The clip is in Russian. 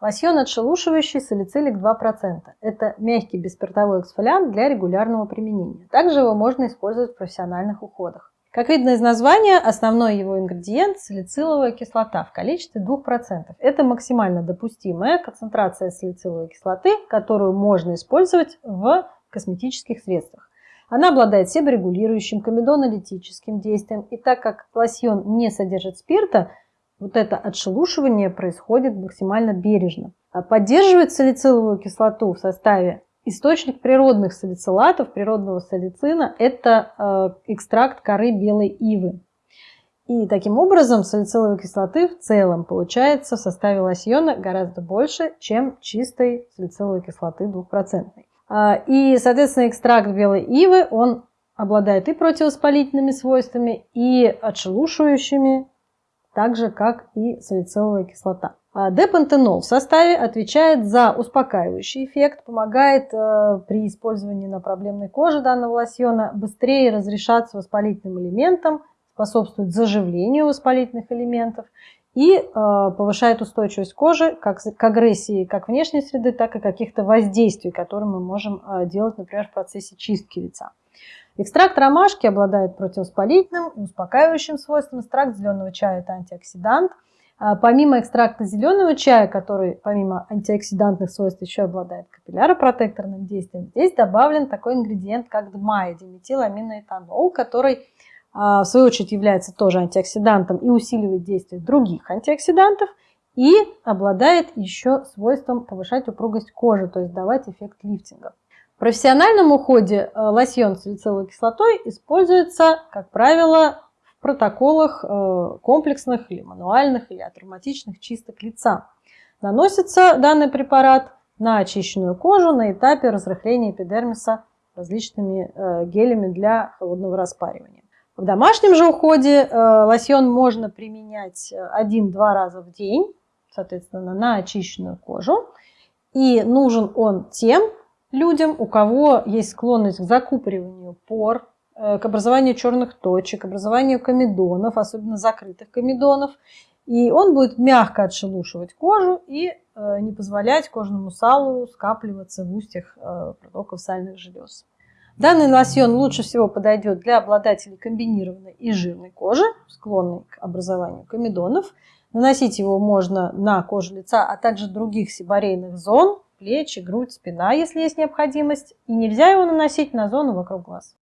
Лосьон отшелушивающий салицилик 2%. Это мягкий беспиртовой эксфолиант для регулярного применения. Также его можно использовать в профессиональных уходах. Как видно из названия, основной его ингредиент – салициловая кислота в количестве 2%. Это максимально допустимая концентрация салициловой кислоты, которую можно использовать в косметических средствах. Она обладает себорегулирующим, комедонолитическим действием, и так как лосьон не содержит спирта, вот это отшелушивание происходит максимально бережно. А поддерживает салициловую кислоту в составе источник природных салицилатов, природного салицина – это э, экстракт коры белой ивы. И таким образом салициловой кислоты в целом получается в составе лосьона гораздо больше, чем чистой салициловой кислоты 2%. А, и, соответственно, экстракт белой ивы, он обладает и противовоспалительными свойствами, и отшелушивающими, так же, как и салициловая кислота. А депантенол в составе отвечает за успокаивающий эффект, помогает э, при использовании на проблемной коже данного лосьона быстрее разрешаться воспалительным элементам, способствует заживлению воспалительных элементов и э, повышает устойчивость кожи как к агрессии как внешней среды, так и каких-то воздействий, которые мы можем э, делать, например, в процессе чистки лица. Экстракт ромашки обладает противовоспалительным и успокаивающим свойством. Экстракт зеленого чая – это антиоксидант. А помимо экстракта зеленого чая, который помимо антиоксидантных свойств еще обладает капилляропротекторным действием, здесь добавлен такой ингредиент, как ДМАИ, диметиламиноэтанол, который а, в свою очередь является тоже антиоксидантом и усиливает действие других антиоксидантов и обладает еще свойством повышать упругость кожи, то есть давать эффект лифтинга. В профессиональном уходе э, лосьон с салициловой кислотой используется, как правило, протоколах э, комплексных или мануальных или атравматичных чисток лица. Наносится данный препарат на очищенную кожу на этапе разрыхления эпидермиса различными э, гелями для холодного распаривания. В домашнем же уходе лосьон можно применять один-два раза в день, соответственно, на очищенную кожу. И нужен он тем людям, у кого есть склонность к закупориванию пор, Э, к образованию черных точек, к образованию комедонов, особенно закрытых комедонов. И он будет мягко отшелушивать кожу и э, не позволять кожному салу скапливаться в устьях э, протоков сальных желез. Данный лосьон лучше всего подойдет для обладателей комбинированной и жирной кожи, склонной к образованию комедонов. Наносить его можно на кожу лица, а также других сибарейных зон, плечи, грудь, спина, если есть необходимость. И нельзя его наносить на зону вокруг глаз.